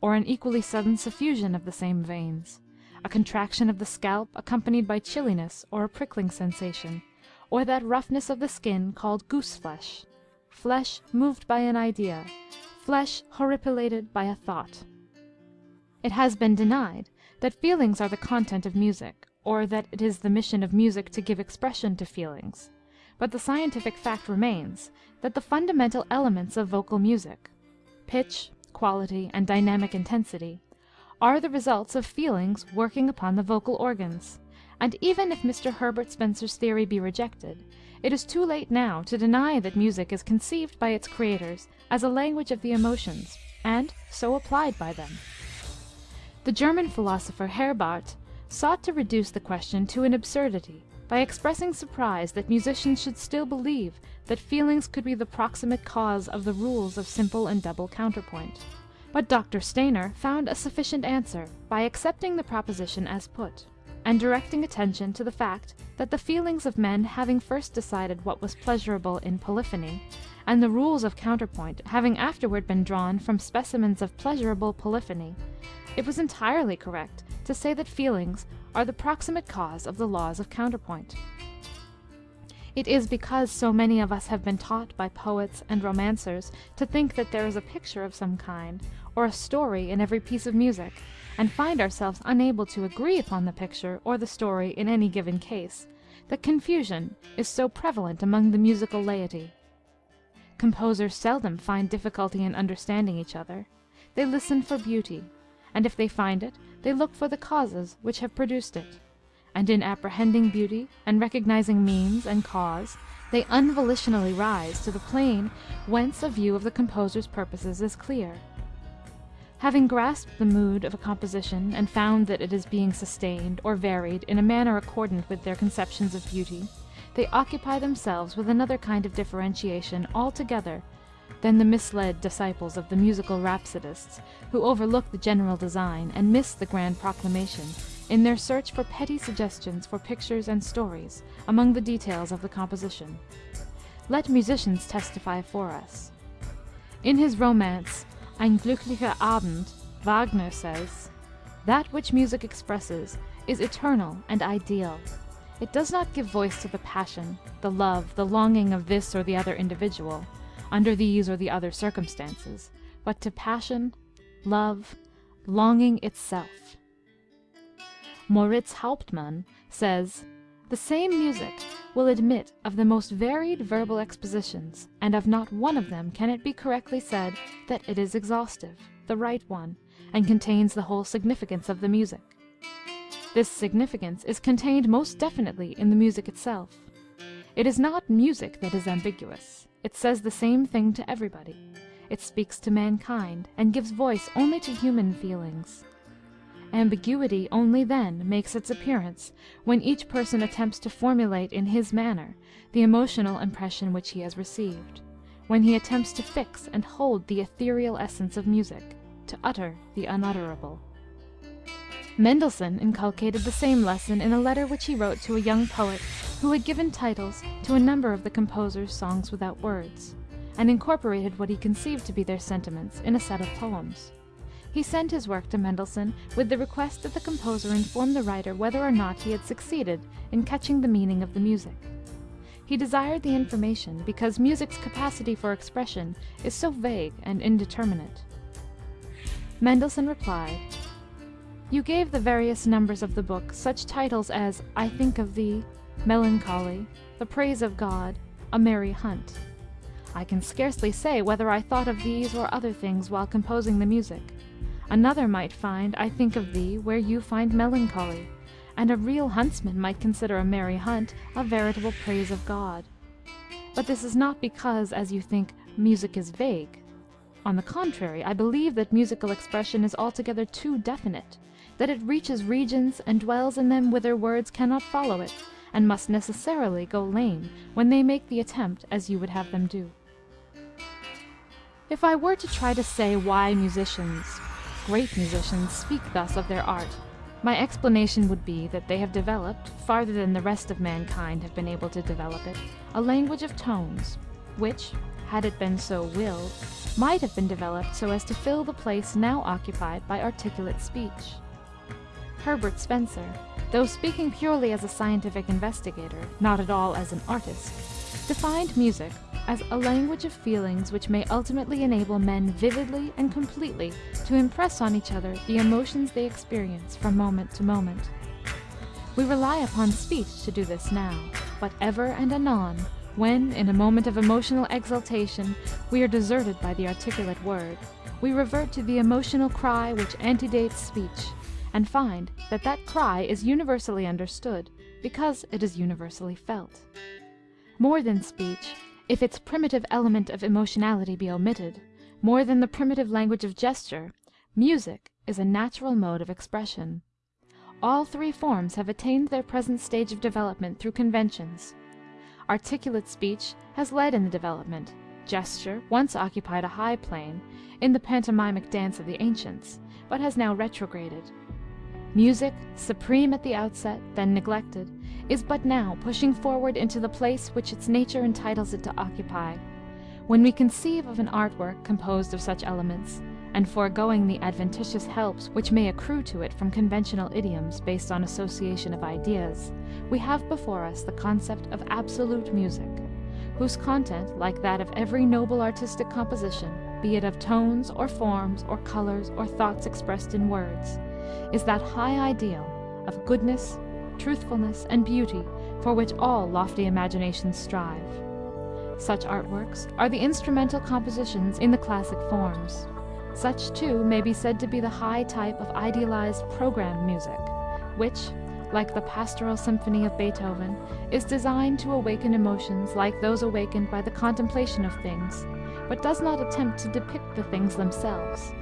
or an equally sudden suffusion of the same veins, a contraction of the scalp accompanied by chilliness or a prickling sensation, or that roughness of the skin called goose flesh, flesh moved by an idea, flesh horripilated by a thought. It has been denied that feelings are the content of music, or that it is the mission of music to give expression to feelings, but the scientific fact remains that the fundamental elements of vocal music pitch, quality, and dynamic intensity are the results of feelings working upon the vocal organs, and even if Mr. Herbert Spencer's theory be rejected, it is too late now to deny that music is conceived by its creators as a language of the emotions, and so applied by them. The German philosopher Herbart sought to reduce the question to an absurdity by expressing surprise that musicians should still believe that feelings could be the proximate cause of the rules of simple and double counterpoint. But Dr. Stainer found a sufficient answer by accepting the proposition as put, and directing attention to the fact that the feelings of men having first decided what was pleasurable in polyphony, and the rules of counterpoint having afterward been drawn from specimens of pleasurable polyphony, it was entirely correct to say that feelings are the proximate cause of the laws of counterpoint. It is because so many of us have been taught by poets and romancers to think that there is a picture of some kind, or a story in every piece of music, and find ourselves unable to agree upon the picture or the story in any given case, that confusion is so prevalent among the musical laity. Composers seldom find difficulty in understanding each other. They listen for beauty, and if they find it, they look for the causes which have produced it and in apprehending beauty and recognizing means and cause, they unvolitionally rise to the plane whence a view of the composer's purposes is clear. Having grasped the mood of a composition and found that it is being sustained or varied in a manner accordant with their conceptions of beauty, they occupy themselves with another kind of differentiation altogether than the misled disciples of the musical rhapsodists, who overlook the general design and miss the grand proclamation in their search for petty suggestions for pictures and stories among the details of the composition. Let musicians testify for us. In his romance Ein glücklicher Abend, Wagner says, That which music expresses is eternal and ideal. It does not give voice to the passion, the love, the longing of this or the other individual, under these or the other circumstances, but to passion, love, longing itself. Moritz Hauptmann says, The same music will admit of the most varied verbal expositions, and of not one of them can it be correctly said that it is exhaustive, the right one, and contains the whole significance of the music. This significance is contained most definitely in the music itself. It is not music that is ambiguous. It says the same thing to everybody. It speaks to mankind, and gives voice only to human feelings. Ambiguity only then makes its appearance when each person attempts to formulate in his manner the emotional impression which he has received, when he attempts to fix and hold the ethereal essence of music, to utter the unutterable. Mendelssohn inculcated the same lesson in a letter which he wrote to a young poet who had given titles to a number of the composer's songs without words, and incorporated what he conceived to be their sentiments in a set of poems. He sent his work to Mendelssohn with the request that the composer inform the writer whether or not he had succeeded in catching the meaning of the music. He desired the information because music's capacity for expression is so vague and indeterminate. Mendelssohn replied, You gave the various numbers of the book such titles as I Think of Thee, Melancholy, The Praise of God, A Merry Hunt. I can scarcely say whether I thought of these or other things while composing the music. Another might find I think of thee where you find melancholy, and a real huntsman might consider a merry hunt a veritable praise of God. But this is not because, as you think, music is vague. On the contrary, I believe that musical expression is altogether too definite, that it reaches regions and dwells in them whither words cannot follow it, and must necessarily go lame when they make the attempt as you would have them do. If I were to try to say why musicians, great musicians speak thus of their art, my explanation would be that they have developed, farther than the rest of mankind have been able to develop it, a language of tones, which, had it been so willed, might have been developed so as to fill the place now occupied by articulate speech. Herbert Spencer, though speaking purely as a scientific investigator, not at all as an artist, defined music as a language of feelings which may ultimately enable men vividly and completely to impress on each other the emotions they experience from moment to moment. We rely upon speech to do this now, but ever and anon, when, in a moment of emotional exaltation, we are deserted by the articulate word, we revert to the emotional cry which antedates speech, and find that that cry is universally understood because it is universally felt. More than speech, if its primitive element of emotionality be omitted, more than the primitive language of gesture, music is a natural mode of expression. All three forms have attained their present stage of development through conventions. Articulate speech has led in the development; gesture once occupied a high plane, in the pantomimic dance of the ancients, but has now retrograded. Music, supreme at the outset, then neglected, is but now pushing forward into the place which its nature entitles it to occupy. When we conceive of an art work composed of such elements, and foregoing the adventitious helps which may accrue to it from conventional idioms based on association of ideas, we have before us the concept of absolute music, whose content, like that of every noble artistic composition, be it of tones, or forms, or colors, or thoughts expressed in words, is that high ideal of goodness, truthfulness, and beauty for which all lofty imaginations strive. Such artworks are the instrumental compositions in the classic forms. Such, too, may be said to be the high type of idealized program music, which, like the Pastoral Symphony of Beethoven, is designed to awaken emotions like those awakened by the contemplation of things, but does not attempt to depict the things themselves.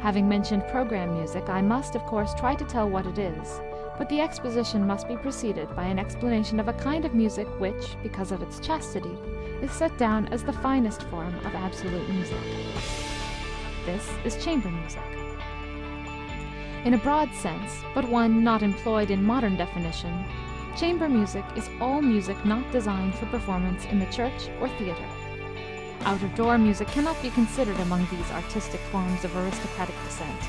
Having mentioned program music, I must, of course, try to tell what it is, but the exposition must be preceded by an explanation of a kind of music which, because of its chastity, is set down as the finest form of absolute music. This is chamber music. In a broad sense, but one not employed in modern definition, chamber music is all music not designed for performance in the church or theatre. Out of door music cannot be considered among these artistic forms of aristocratic descent.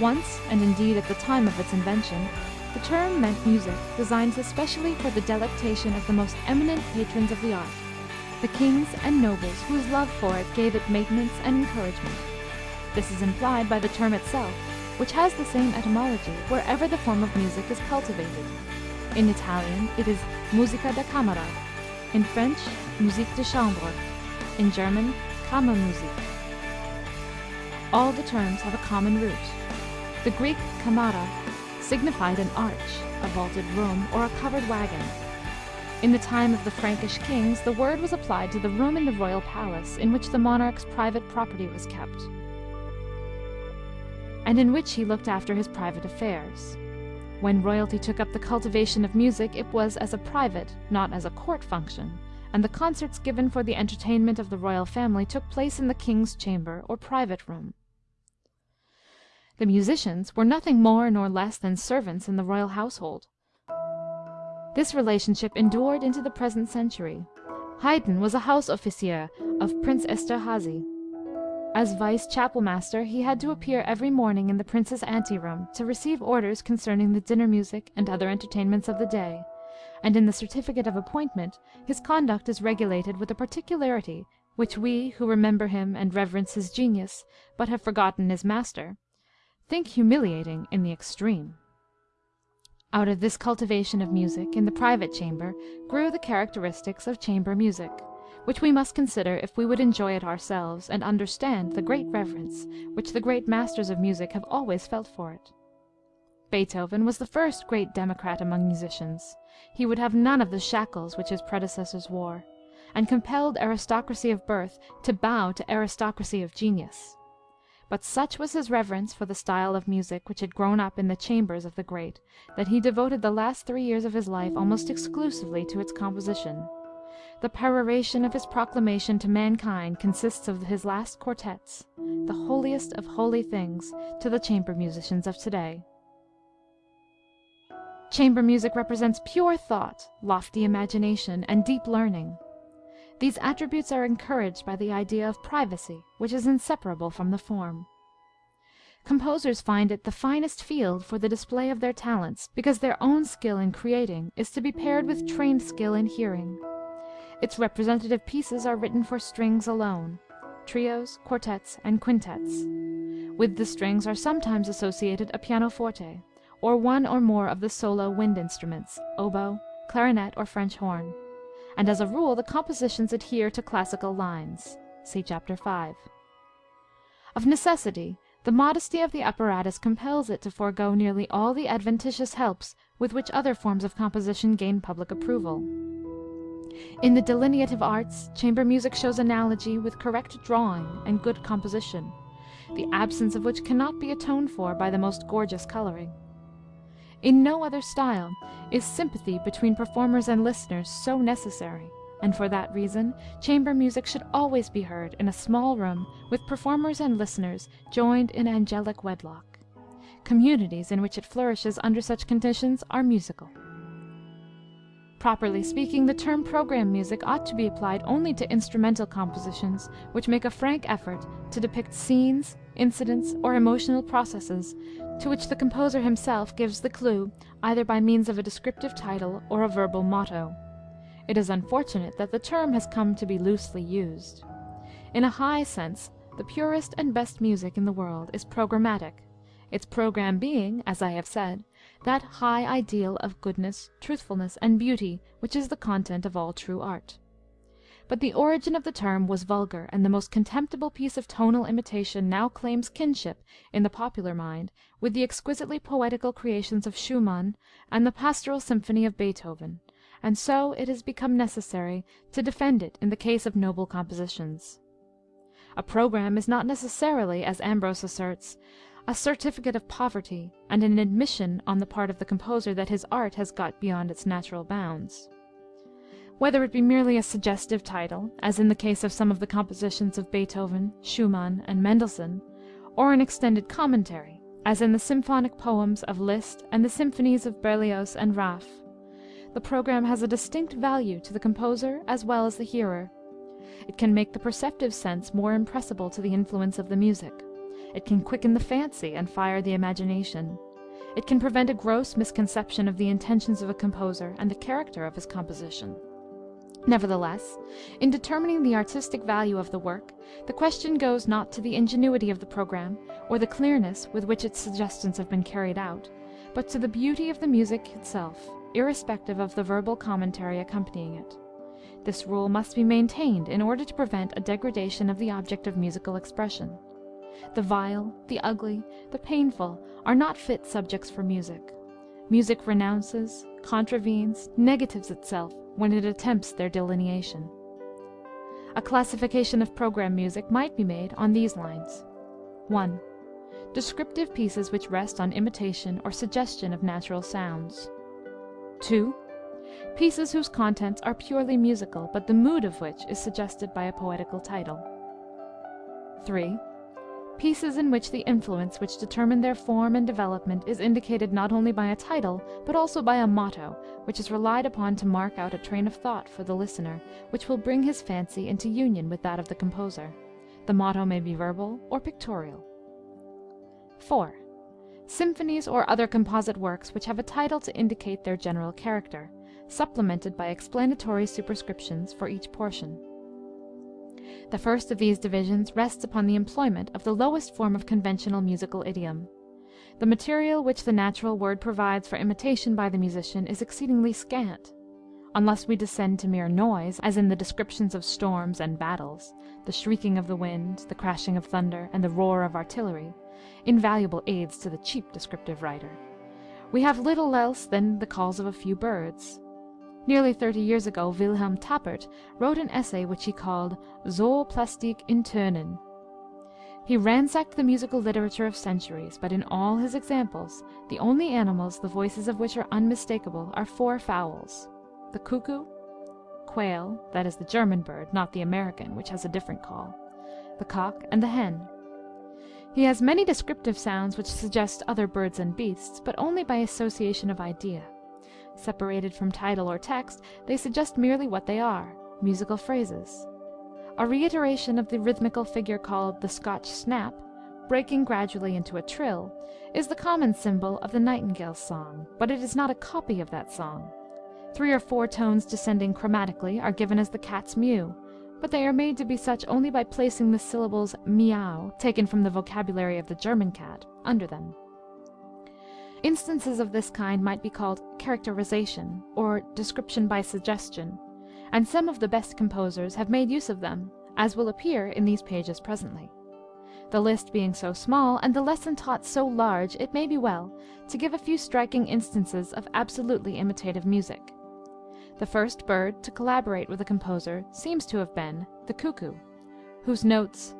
Once, and indeed at the time of its invention, the term meant music designed especially for the delectation of the most eminent patrons of the art, the kings and nobles whose love for it gave it maintenance and encouragement. This is implied by the term itself, which has the same etymology wherever the form of music is cultivated. In Italian it is musica da camera, in French musique de chambre, in German Kammermusik. All the terms have a common root. The Greek kamara signified an arch, a vaulted room, or a covered wagon. In the time of the Frankish kings the word was applied to the room in the royal palace in which the monarch's private property was kept, and in which he looked after his private affairs. When royalty took up the cultivation of music it was as a private, not as a court function, and the concerts given for the entertainment of the royal family took place in the king's chamber or private room. The musicians were nothing more nor less than servants in the royal household. This relationship endured into the present century. Haydn was a house officier of Prince Esterhazy. As vice chapel master he had to appear every morning in the prince's anteroom to receive orders concerning the dinner music and other entertainments of the day, and in the certificate of appointment his conduct is regulated with a particularity which we, who remember him and reverence his genius, but have forgotten his master, think humiliating in the extreme. Out of this cultivation of music in the private chamber grew the characteristics of chamber music, which we must consider if we would enjoy it ourselves, and understand the great reverence which the great masters of music have always felt for it. Beethoven was the first great democrat among musicians. He would have none of the shackles which his predecessors wore, and compelled aristocracy of birth to bow to aristocracy of genius. But such was his reverence for the style of music which had grown up in the chambers of the great, that he devoted the last three years of his life almost exclusively to its composition. The peroration of his proclamation to mankind consists of his last quartets, the holiest of holy things to the chamber musicians of to-day. Chamber music represents pure thought, lofty imagination, and deep learning. These attributes are encouraged by the idea of privacy which is inseparable from the form. Composers find it the finest field for the display of their talents because their own skill in creating is to be paired with trained skill in hearing. Its representative pieces are written for strings alone trios, quartets, and quintets. With the strings are sometimes associated a pianoforte, or one or more of the solo wind instruments, oboe, clarinet, or French horn; and as a rule the compositions adhere to classical lines. See Chapter 5. Of necessity, the modesty of the apparatus compels it to forego nearly all the adventitious helps with which other forms of composition gain public approval. In the delineative arts, chamber music shows analogy with correct drawing and good composition, the absence of which cannot be atoned for by the most gorgeous coloring. In no other style is sympathy between performers and listeners so necessary, and for that reason chamber music should always be heard in a small room with performers and listeners joined in angelic wedlock. Communities in which it flourishes under such conditions are musical. Properly speaking, the term program music ought to be applied only to instrumental compositions which make a frank effort to depict scenes, incidents, or emotional processes to which the composer himself gives the clue either by means of a descriptive title or a verbal motto. It is unfortunate that the term has come to be loosely used. In a high sense, the purest and best music in the world is programmatic, its program being, as I have said, that high ideal of goodness, truthfulness, and beauty which is the content of all true art. But the origin of the term was vulgar, and the most contemptible piece of tonal imitation now claims kinship in the popular mind with the exquisitely poetical creations of Schumann and the Pastoral Symphony of Beethoven, and so it has become necessary to defend it in the case of noble compositions. A program is not necessarily, as Ambros asserts, a certificate of poverty, and an admission on the part of the composer that his art has got beyond its natural bounds. Whether it be merely a suggestive title, as in the case of some of the compositions of Beethoven, Schumann, and Mendelssohn, or an extended commentary, as in the symphonic poems of Liszt and the symphonies of Berlioz and Raff, the program has a distinct value to the composer as well as the hearer. It can make the perceptive sense more impressible to the influence of the music. It can quicken the fancy and fire the imagination. It can prevent a gross misconception of the intentions of a composer and the character of his composition. Nevertheless, in determining the artistic value of the work, the question goes not to the ingenuity of the program, or the clearness with which its suggestions have been carried out, but to the beauty of the music itself, irrespective of the verbal commentary accompanying it. This rule must be maintained in order to prevent a degradation of the object of musical expression. The vile, the ugly, the painful, are not fit subjects for music. Music renounces, contravenes, negatives itself when it attempts their delineation. A classification of program music might be made on these lines: 1. Descriptive pieces which rest on imitation or suggestion of natural sounds. 2. Pieces whose contents are purely musical, but the mood of which is suggested by a poetical title. 3 pieces in which the influence which determined their form and development is indicated not only by a title, but also by a motto, which is relied upon to mark out a train of thought for the listener, which will bring his fancy into union with that of the composer. The motto may be verbal or pictorial. 4. Symphonies or other composite works which have a title to indicate their general character, supplemented by explanatory superscriptions for each portion. The first of these divisions rests upon the employment of the lowest form of conventional musical idiom. The material which the natural word provides for imitation by the musician is exceedingly scant. Unless we descend to mere noise, as in the descriptions of storms and battles, the shrieking of the wind, the crashing of thunder, and the roar of artillery, invaluable aids to the cheap descriptive writer, we have little else than the calls of a few birds. Nearly thirty years ago Wilhelm Tappert wrote an essay which he called Zooplastik in Tönen. He ransacked the musical literature of centuries, but in all his examples the only animals the voices of which are unmistakable are four fowls the cuckoo, quail that is the German bird, not the American, which has a different call the cock, and the hen. He has many descriptive sounds which suggest other birds and beasts, but only by association of idea. Separated from title or text, they suggest merely what they are, musical phrases. A reiteration of the rhythmical figure called the Scotch snap, breaking gradually into a trill, is the common symbol of the nightingale's song, but it is not a copy of that song. Three or four tones descending chromatically are given as the cat's mew, but they are made to be such only by placing the syllables meow, taken from the vocabulary of the German cat, under them. Instances of this kind might be called characterization, or description by suggestion, and some of the best composers have made use of them, as will appear in these pages presently. The list being so small, and the lesson taught so large, it may be well to give a few striking instances of absolutely imitative music. The first bird to collaborate with a composer seems to have been the cuckoo, whose notes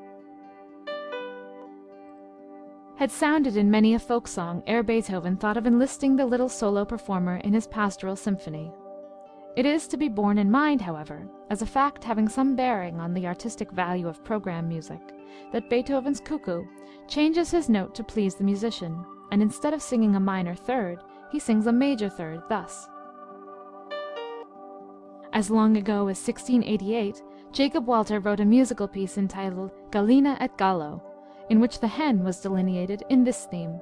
had sounded in many a folk song ere Beethoven thought of enlisting the little solo performer in his pastoral symphony. It is to be borne in mind, however, as a fact having some bearing on the artistic value of program music, that Beethoven's cuckoo changes his note to please the musician, and instead of singing a minor third, he sings a major third, thus. As long ago as 1688, Jacob Walther wrote a musical piece entitled Gallina et Gallo, in which the hen was delineated in this theme.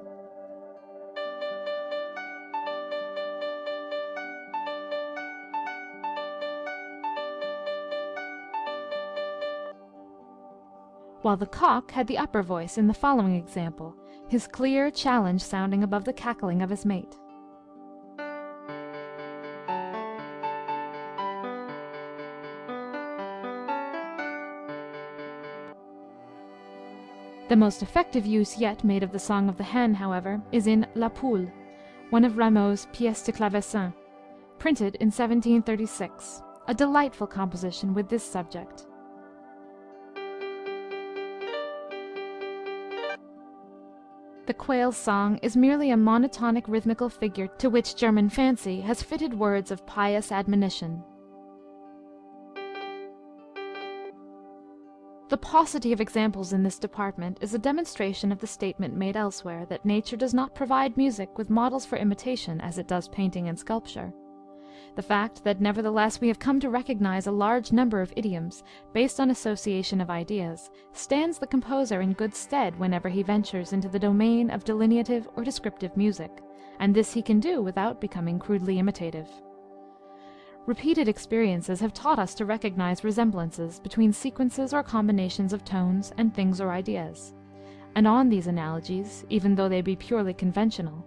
While the cock had the upper voice in the following example, his clear challenge sounding above the cackling of his mate. The most effective use yet made of the song of the hen, however, is in La Poule, one of Rameau's pièces de clavecin, printed in 1736, a delightful composition with this subject. The quail's song is merely a monotonic rhythmical figure to which German fancy has fitted words of pious admonition. The paucity of examples in this department is a demonstration of the statement made elsewhere that nature does not provide music with models for imitation as it does painting and sculpture. The fact that nevertheless we have come to recognize a large number of idioms based on association of ideas stands the composer in good stead whenever he ventures into the domain of delineative or descriptive music, and this he can do without becoming crudely imitative. Repeated experiences have taught us to recognize resemblances between sequences or combinations of tones and things or ideas. And on these analogies, even though they be purely conventional,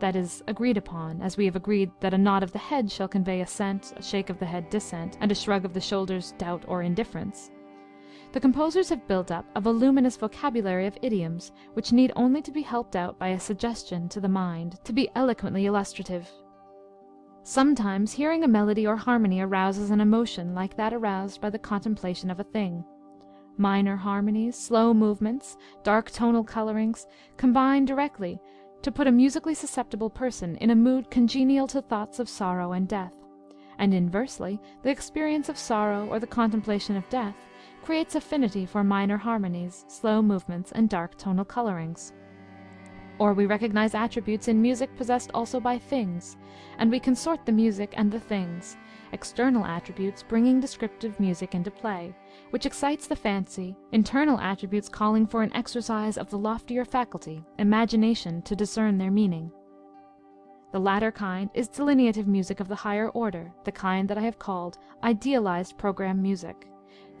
that is, agreed upon, as we have agreed that a nod of the head shall convey assent, a shake of the head dissent, and a shrug of the shoulders doubt or indifference, the composers have built up a voluminous vocabulary of idioms which need only to be helped out by a suggestion to the mind to be eloquently illustrative. Sometimes hearing a melody or harmony arouses an emotion like that aroused by the contemplation of a thing. Minor harmonies, slow movements, dark tonal colorings, combine directly to put a musically susceptible person in a mood congenial to thoughts of sorrow and death; and inversely, the experience of sorrow or the contemplation of death creates affinity for minor harmonies, slow movements, and dark tonal colorings. Or we recognize attributes in music possessed also by things, and we consort the music and the things, external attributes bringing descriptive music into play, which excites the fancy, internal attributes calling for an exercise of the loftier faculty, imagination, to discern their meaning. The latter kind is delineative music of the higher order, the kind that I have called idealized program music,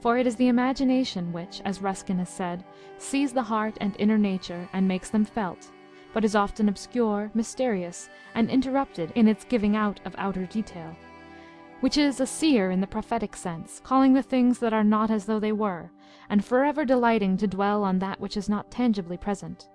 for it is the imagination which, as Ruskin has said, sees the heart and inner nature and makes them felt but is often obscure, mysterious, and interrupted in its giving out of outer detail; which is a seer in the prophetic sense, calling the things that are not as though they were, and forever delighting to dwell on that which is not tangibly present.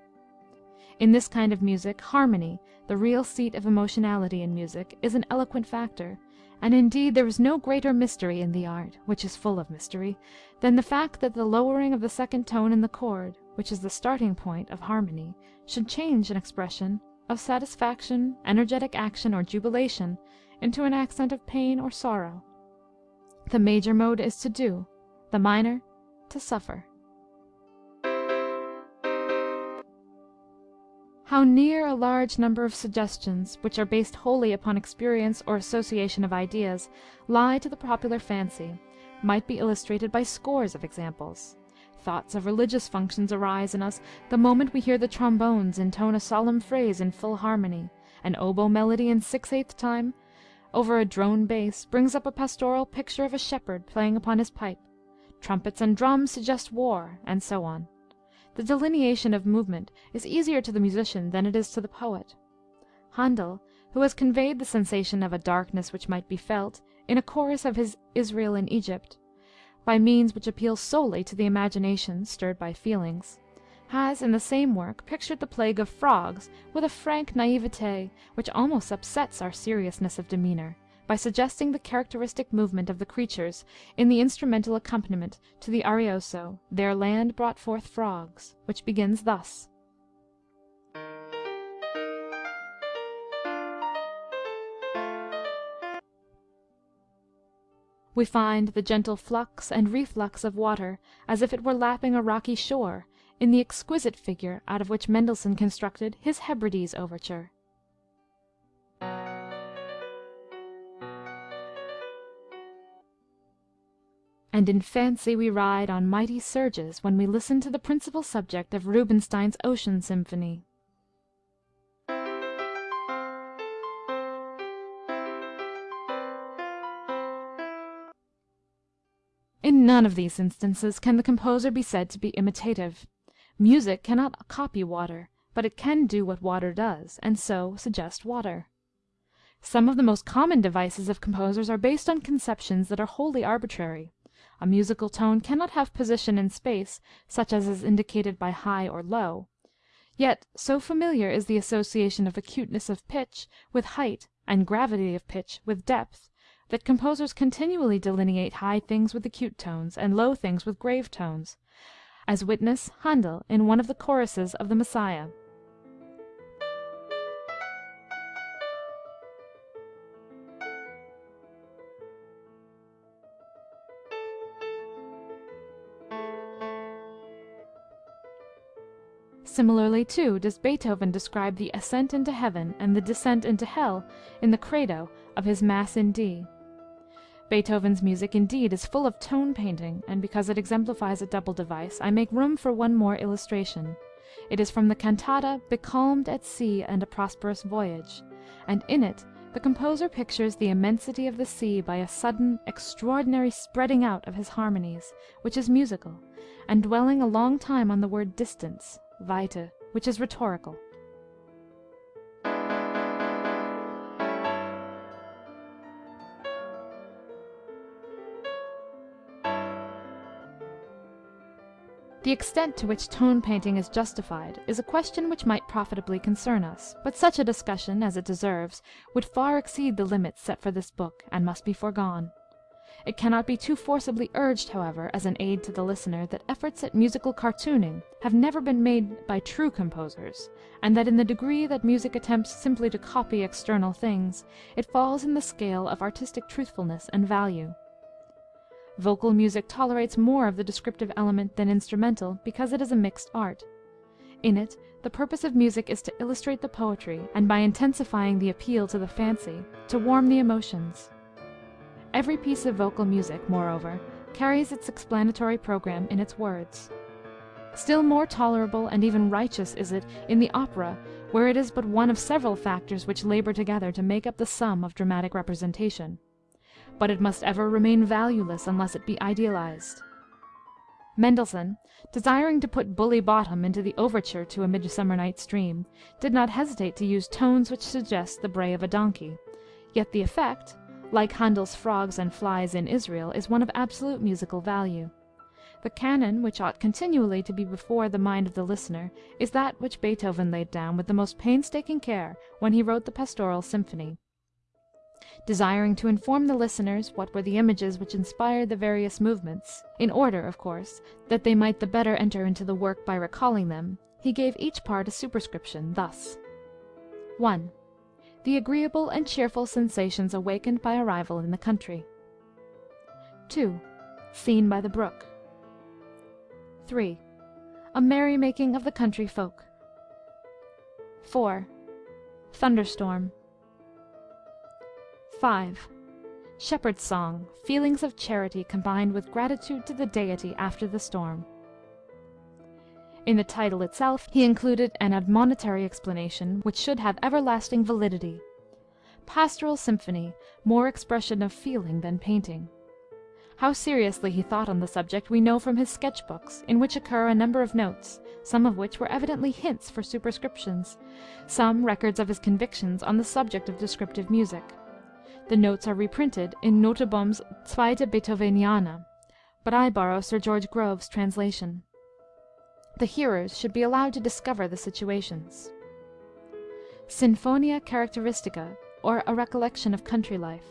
In this kind of music, harmony, the real seat of emotionality in music, is an eloquent factor, and indeed there is no greater mystery in the art, which is full of mystery, than the fact that the lowering of the second tone in the chord, which is the starting point of harmony, should change an expression of satisfaction, energetic action, or jubilation into an accent of pain or sorrow. The major mode is to do, the minor to suffer. How near a large number of suggestions, which are based wholly upon experience or association of ideas, lie to the popular fancy, might be illustrated by scores of examples. Thoughts of religious functions arise in us the moment we hear the trombones intone a solemn phrase in full harmony, an oboe melody in six eighth time over a drone bass brings up a pastoral picture of a shepherd playing upon his pipe, trumpets and drums suggest war, and so on. The delineation of movement is easier to the musician than it is to the poet. Handel, who has conveyed the sensation of a darkness which might be felt, in a chorus of his Israel in Egypt, by means which appeal solely to the imagination stirred by feelings, has in the same work pictured the plague of frogs with a frank naïveté which almost upsets our seriousness of demeanor, by suggesting the characteristic movement of the creatures in the instrumental accompaniment to the Arioso, Their land brought forth frogs, which begins thus: We find the gentle flux and reflux of water, as if it were lapping a rocky shore, in the exquisite figure out of which Mendelssohn constructed his Hebrides overture. And in fancy we ride on mighty surges when we listen to the principal subject of Rubinstein's Ocean Symphony. None of these instances can the composer be said to be imitative. Music cannot copy water, but it can do what water does, and so suggest water. Some of the most common devices of composers are based on conceptions that are wholly arbitrary. A musical tone cannot have position in space, such as is indicated by high or low. Yet so familiar is the association of acuteness of pitch with height and gravity of pitch with depth that composers continually delineate high things with acute tones, and low things with grave tones, as witness Handel in one of the choruses of the Messiah. Similarly, too, does Beethoven describe the ascent into heaven and the descent into hell in the Credo of his Mass in D. Beethoven's music indeed is full of tone painting, and because it exemplifies a double device, I make room for one more illustration. It is from the cantata Becalmed at Sea and a Prosperous Voyage, and in it the composer pictures the immensity of the sea by a sudden, extraordinary spreading out of his harmonies, which is musical, and dwelling a long time on the word distance (Weite), which is rhetorical. The extent to which tone painting is justified is a question which might profitably concern us, but such a discussion, as it deserves, would far exceed the limits set for this book, and must be foregone. It cannot be too forcibly urged, however, as an aid to the listener, that efforts at musical cartooning have never been made by true composers, and that in the degree that music attempts simply to copy external things, it falls in the scale of artistic truthfulness and value. Vocal music tolerates more of the descriptive element than instrumental, because it is a mixed art. In it, the purpose of music is to illustrate the poetry, and by intensifying the appeal to the fancy, to warm the emotions. Every piece of vocal music, moreover, carries its explanatory program in its words. Still more tolerable and even righteous is it in the opera, where it is but one of several factors which labor together to make up the sum of dramatic representation but it must ever remain valueless unless it be idealized. Mendelssohn, desiring to put Bully Bottom into the overture to A Midsummer Night's Dream, did not hesitate to use tones which suggest the bray of a donkey, yet the effect, like Handel's Frogs and Flies in Israel, is one of absolute musical value. The canon which ought continually to be before the mind of the listener is that which Beethoven laid down with the most painstaking care when he wrote the Pastoral Symphony. Desiring to inform the listeners what were the images which inspired the various movements, in order, of course, that they might the better enter into the work by recalling them, he gave each part a superscription, thus: 1. The agreeable and cheerful sensations awakened by arrival in the country. 2. Scene by the brook. 3. A merry making of the country folk. 4. Thunderstorm. 5. shepherd's song, feelings of charity combined with gratitude to the Deity after the storm. In the title itself he included an admonitory explanation which should have everlasting validity. Pastoral Symphony, more expression of feeling than painting. How seriously he thought on the subject we know from his sketch books, in which occur a number of notes, some of which were evidently hints for superscriptions, some records of his convictions on the subject of descriptive music. The notes are reprinted in Nottebohm's Zweite Beethoveniana, but I borrow Sir George Grove's translation. The hearers should be allowed to discover the situations. Sinfonia Characteristica, or a recollection of country life.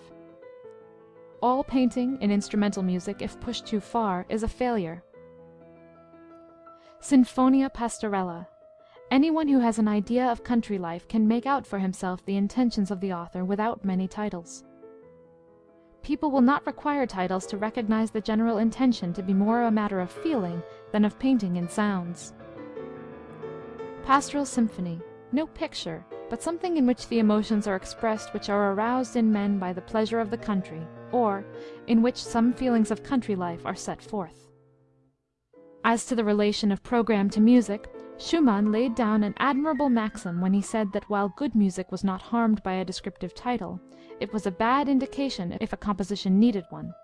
All painting in instrumental music, if pushed too far, is a failure. Sinfonia Pastorella. Anyone who has an idea of country life can make out for himself the intentions of the author without many titles. People will not require titles to recognize the general intention to be more a matter of feeling than of painting in sounds. Pastoral Symphony. No picture, but something in which the emotions are expressed which are aroused in men by the pleasure of the country, or in which some feelings of country life are set forth. As to the relation of programme to music, Schumann laid down an admirable maxim when he said that while good music was not harmed by a descriptive title, it was a bad indication if a composition needed one.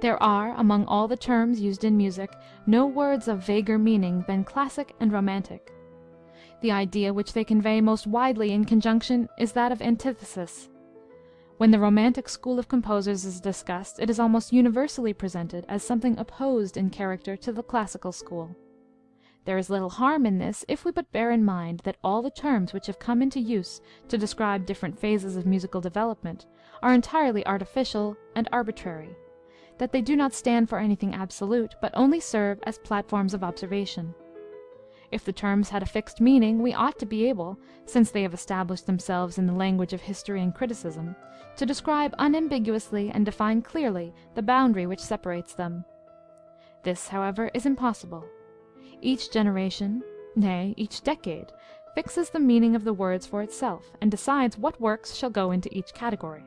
There are, among all the terms used in music, no words of vaguer meaning than classic and romantic. The idea which they convey most widely in conjunction is that of antithesis. When the romantic school of composers is discussed, it is almost universally presented as something opposed in character to the classical school. There is little harm in this if we but bear in mind that all the terms which have come into use to describe different phases of musical development are entirely artificial and arbitrary that they do not stand for anything absolute, but only serve as platforms of observation. If the terms had a fixed meaning, we ought to be able, since they have established themselves in the language of history and criticism, to describe unambiguously and define clearly the boundary which separates them. This, however, is impossible. Each generation, nay, each decade, fixes the meaning of the words for itself, and decides what works shall go into each category.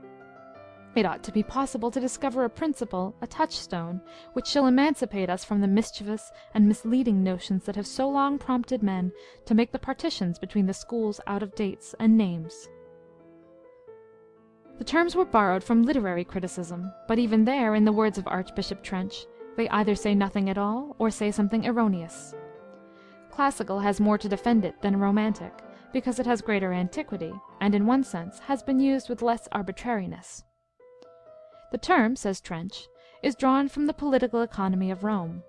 It ought to be possible to discover a principle, a touchstone, which shall emancipate us from the mischievous and misleading notions that have so long prompted men to make the partitions between the schools out of dates and names. The terms were borrowed from literary criticism, but even there, in the words of Archbishop Trench, they either say nothing at all, or say something erroneous. Classical has more to defend it than romantic, because it has greater antiquity, and in one sense has been used with less arbitrariness. The term, says Trench, is drawn from the political economy of Rome.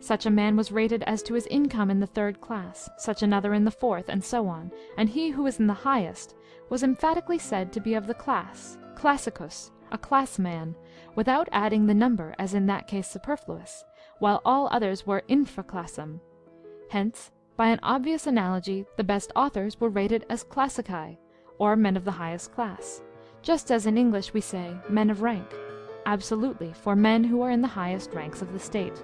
Such a man was rated as to his income in the third class, such another in the fourth, and so on, and he who was in the highest was emphatically said to be of the class, classicus, a class man, without adding the number as in that case superfluous, while all others were infra classem. Hence, by an obvious analogy, the best authors were rated as classici, or men of the highest class just as in English we say men of rank, absolutely for men who are in the highest ranks of the state.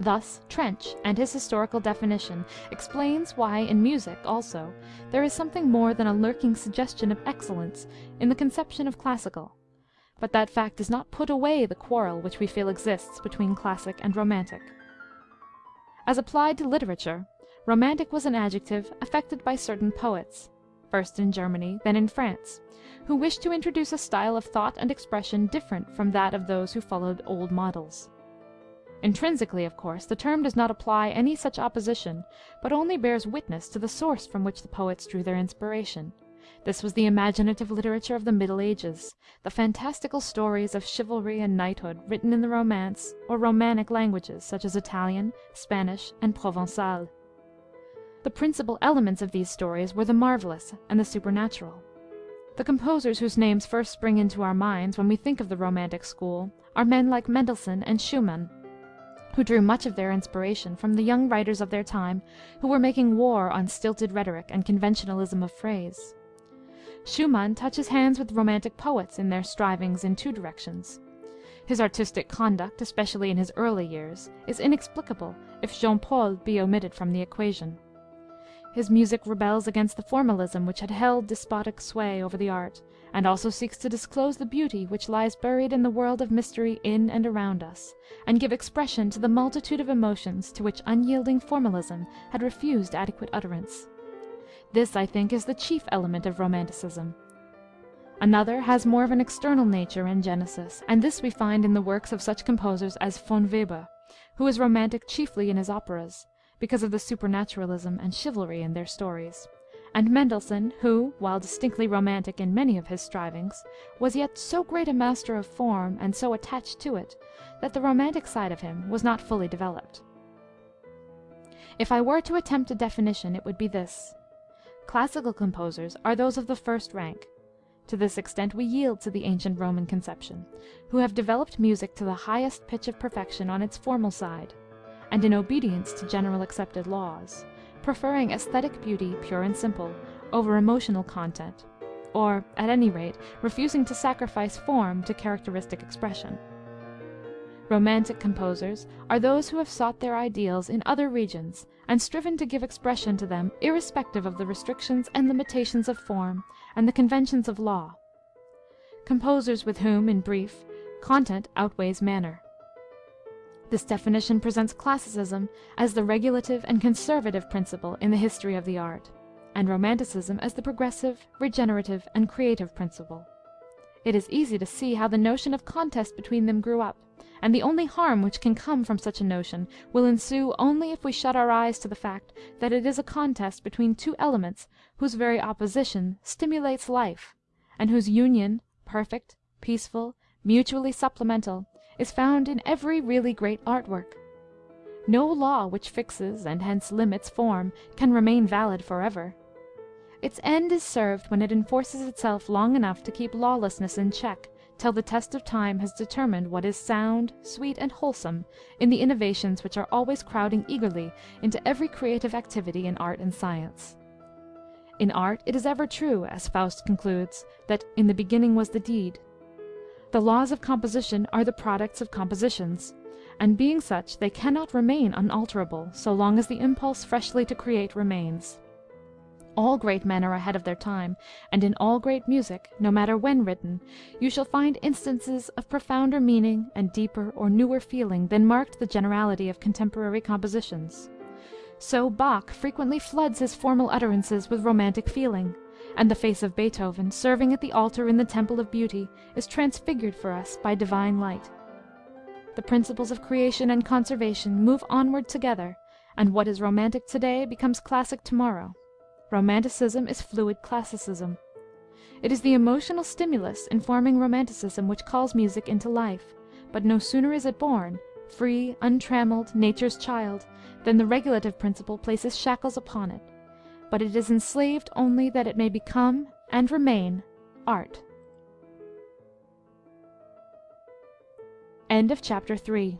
Thus Trench and his historical definition explains why in music also there is something more than a lurking suggestion of excellence in the conception of classical, but that fact does not put away the quarrel which we feel exists between classic and romantic. As applied to literature, romantic was an adjective affected by certain poets, first in Germany, then in France, who wished to introduce a style of thought and expression different from that of those who followed old models. Intrinsically, of course, the term does not apply any such opposition, but only bears witness to the source from which the poets drew their inspiration. This was the imaginative literature of the Middle Ages, the fantastical stories of chivalry and knighthood written in the Romance or Romanic languages, such as Italian, Spanish, and Provençal. The principal elements of these stories were the marvelous and the supernatural. The composers whose names first spring into our minds when we think of the Romantic school are men like Mendelssohn and Schumann, who drew much of their inspiration from the young writers of their time who were making war on stilted rhetoric and conventionalism of phrase. Schumann touches hands with Romantic poets in their strivings in two directions. His artistic conduct, especially in his early years, is inexplicable if Jean Paul be omitted from the equation. His music rebels against the formalism which had held despotic sway over the art, and also seeks to disclose the beauty which lies buried in the world of mystery in and around us, and give expression to the multitude of emotions to which unyielding formalism had refused adequate utterance. This, I think, is the chief element of Romanticism. Another has more of an external nature and genesis, and this we find in the works of such composers as Von Weber, who is romantic chiefly in his operas, because of the supernaturalism and chivalry in their stories, and Mendelssohn, who, while distinctly romantic in many of his strivings, was yet so great a master of form and so attached to it, that the romantic side of him was not fully developed. If I were to attempt a definition, it would be this: Classical composers are those of the first rank to this extent we yield to the ancient Roman conception who have developed music to the highest pitch of perfection on its formal side and in obedience to general accepted laws, preferring aesthetic beauty pure and simple over emotional content, or, at any rate, refusing to sacrifice form to characteristic expression. Romantic composers are those who have sought their ideals in other regions and striven to give expression to them irrespective of the restrictions and limitations of form and the conventions of law; composers with whom, in brief, content outweighs manner. This definition presents classicism as the regulative and conservative principle in the history of the art, and romanticism as the progressive, regenerative, and creative principle. It is easy to see how the notion of contest between them grew up, and the only harm which can come from such a notion will ensue only if we shut our eyes to the fact that it is a contest between two elements whose very opposition stimulates life, and whose union, perfect, peaceful, mutually supplemental, is found in every really great art work. No law which fixes, and hence limits, form can remain valid forever. Its end is served when it enforces itself long enough to keep lawlessness in check till the test of time has determined what is sound, sweet, and wholesome in the innovations which are always crowding eagerly into every creative activity in art and science. In art it is ever true, as Faust concludes, that in the beginning was the deed. The laws of composition are the products of compositions, and being such they cannot remain unalterable so long as the impulse freshly to create remains. All great men are ahead of their time, and in all great music, no matter when written, you shall find instances of profounder meaning and deeper or newer feeling than marked the generality of contemporary compositions. So Bach frequently floods his formal utterances with romantic feeling and the face of Beethoven, serving at the altar in the temple of beauty, is transfigured for us by divine light. The principles of creation and conservation move onward together, and what is romantic to day becomes classic to morrow. Romanticism is fluid classicism. It is the emotional stimulus informing romanticism which calls music into life, but no sooner is it born, free, untrammeled, nature's child, than the regulative principle places shackles upon it but it is enslaved only that it may become and remain art. End of chapter 3.